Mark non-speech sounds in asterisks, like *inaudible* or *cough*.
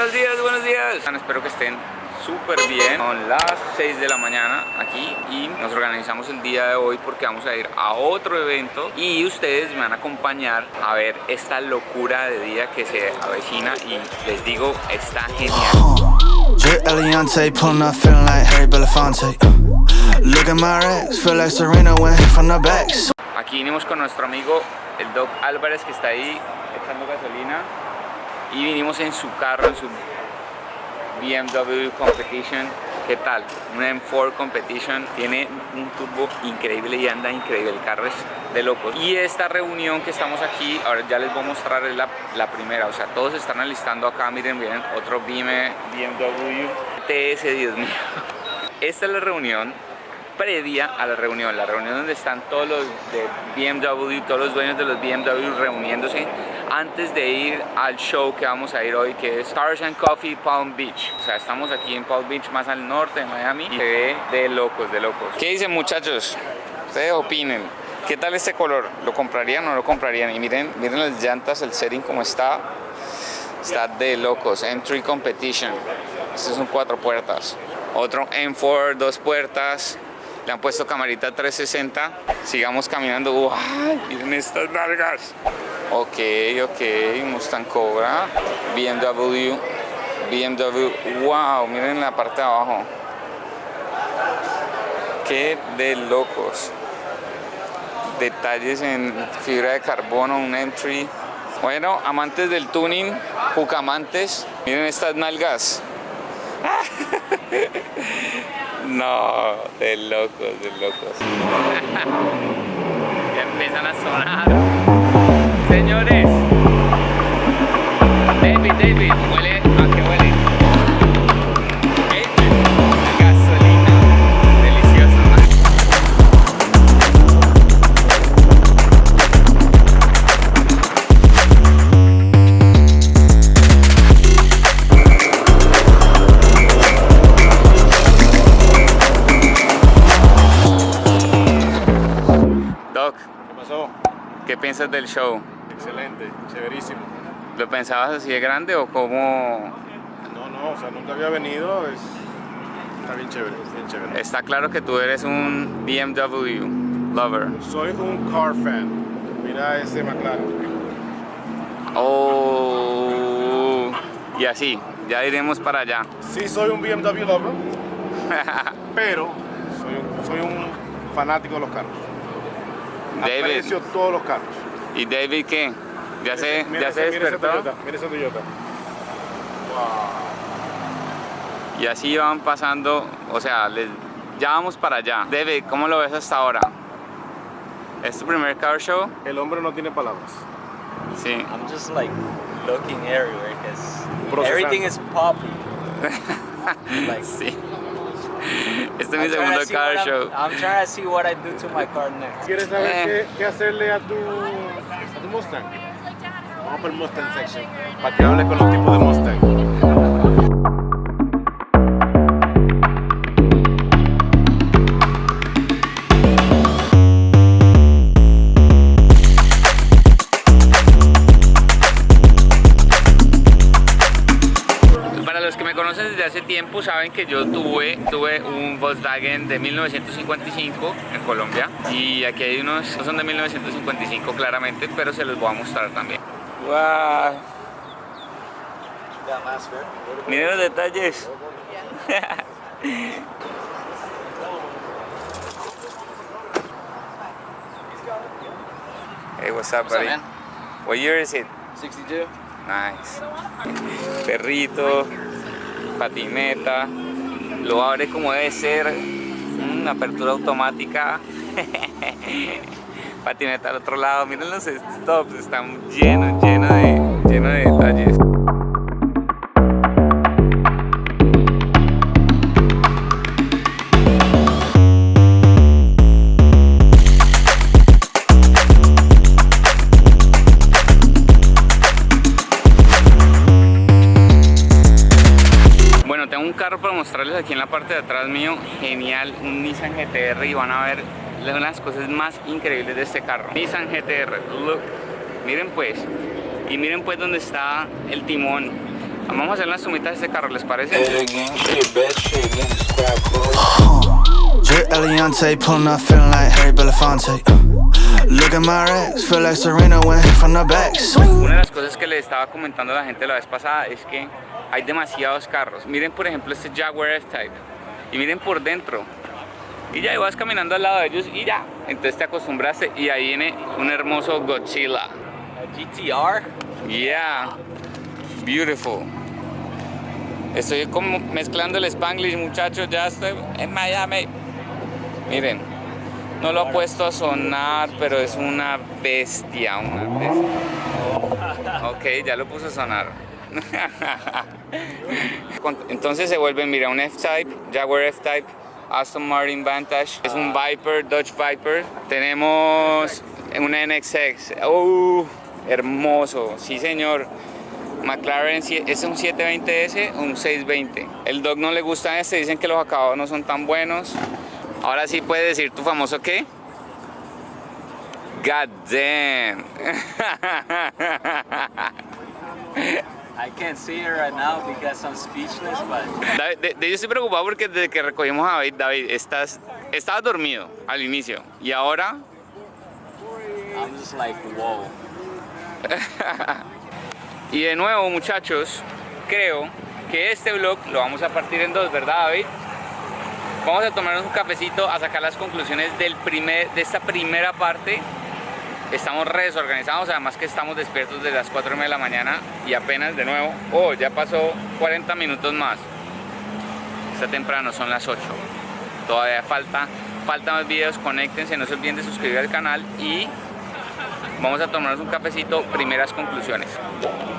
Buenos días, buenos días. Espero que estén súper bien. Son las 6 de la mañana aquí y nos organizamos el día de hoy porque vamos a ir a otro evento y ustedes me van a acompañar a ver esta locura de día que se avecina y les digo, está genial. Aquí vinimos con nuestro amigo el Doc Álvarez que está ahí echando gasolina y vinimos en su carro, en su BMW Competition. ¿Qué tal? Un M4 Competition tiene un turbo increíble y anda increíble, el carro es de locos. Y esta reunión que estamos aquí, ahora ya les voy a mostrar es la, la primera, o sea, todos están alistando acá, miren, miren, otro BM, BMW TS, Dios mío. Esta es la reunión previa a la reunión, la reunión donde están todos los de BMW, todos los dueños de los BMW reuniéndose antes de ir al show que vamos a ir hoy que es Stars and Coffee Palm Beach. O sea, estamos aquí en Palm Beach, más al norte de Miami y se ve de locos, de locos. ¿Qué dicen muchachos? Ustedes opinen. ¿Qué tal este color? ¿Lo comprarían o no lo comprarían? Y miren, miren las llantas, el setting como está. Está de locos. M3 Competition. Estos son cuatro puertas. Otro M4, dos puertas. Le han puesto camarita 360. Sigamos caminando. ¡Wow! Miren estas nalgas. Ok, ok. Mustang Cobra. BMW. BMW. ¡Wow! Miren la parte de abajo. Qué de locos. Detalles en fibra de carbono, un entry. Bueno, amantes del tuning, jucamantes, miren estas nalgas. *laughs* No, de locos, de locos. *laughs* ya empiezan a sonar. Señores. David, David, huele. ¿A qué huele? David. Gasolina. Delicioso, man. Doc, ¿Qué pasó? ¿qué piensas del show? Excelente, chéverísimo. ¿Lo pensabas así de grande o cómo? No, no, o sea, nunca había venido, es... está bien chévere, bien chévere. Está claro que tú eres un BMW lover. Soy un car fan. Mira ese McLaren. Oh, y así, ya iremos para allá. Sí, soy un BMW lover, *laughs* pero soy un, soy un fanático de los carros. David, Aprecio todos los carros. ¿Y David qué? ¿Ya se, Mira ya se mira ese despertó? Toyota, Mira ese Toyota. Y así van pasando, o sea, les- ya vamos para allá. David, ¿cómo lo ves hasta ahora? ¿Es tu primer car show? El hombre no tiene palabras. Sí. I'm just like looking everywhere because everything is popping. *laughs* like, Sí. *laughs* Este es mi I'm trying, segundo to see car what show. I'm, I'm trying to see what I do to my car next. ¿Quieres saber Eh. qué, qué hacerle a tu, a tu Mustang? Vamos por el Mustang section. Para que hable con los tipos de Mustang. Saben que yo tuve, tuve un Volkswagen de 1955 en Colombia y aquí hay unos, no son de 1955 claramente, pero se los voy a mostrar también. ¡Wow! Miren los detalles. *laughs* hey, what's up, buddy? What year is it? 62. Nice. Perrito, patineta, lo abre como debe ser, una apertura automática. *laughs* patineta al otro lado, miren los stops, están llenos, llenos de, llenos de detalles. Mostrarles aquí en la parte de atrás mío, genial, un Nissan GTR y van a ver una de las cosas más increíbles de este carro. Nissan GTR, look, miren pues, y miren pues dónde está el timón. Vamos a hacer las sumitas de este carro, ¿les parece? Una de las cosas que le estaba comentando a la gente la vez pasada es que hay demasiados carros. Miren por ejemplo este Jaguar F-Type y miren por dentro. Y ya y vas caminando al lado de ellos y ya. Entonces te acostumbraste y ahí viene un hermoso Godzilla. GTR? Yeah, beautiful. Estoy como mezclando el Spanglish, muchachos. Ya estoy en Miami. Miren, no lo ha puesto a sonar, pero es una bestia, una bestia. Ok, ya lo puse a sonar. *laughs* Entonces se vuelven, mira, un F-Type, Jaguar F-Type, Aston Martin Vantage, es un Viper, Dodge Viper. Tenemos un NXX, ¡uh! hermoso, sí señor. McLaren es un 720S o un 620. El dog no le gusta este, dicen que los acabados no son tan buenos. Ahora sí puedes decir tu famoso qué? God damn. *laughs* I can't see it right now because I'm speechless, but David, de, yo estoy preocupado porque desde que recogimos a David, David, estás, estabas dormido al inicio y ahora I'm just like, whoa. *laughs* Y de nuevo, muchachos, creo que este vlog lo vamos a partir en dos, ¿verdad, David? Vamos a tomarnos un cafecito a sacar las conclusiones del primer, de esta primera parte. Estamos re desorganizados, además que estamos despiertos desde las 4 y media de la mañana y apenas de nuevo, oh, ya pasó 40 minutos más. Está temprano, son las 8. Todavía falta, falta más videos, conéctense, no se olviden de suscribir al canal y vamos a tomarnos un cafecito, primeras conclusiones.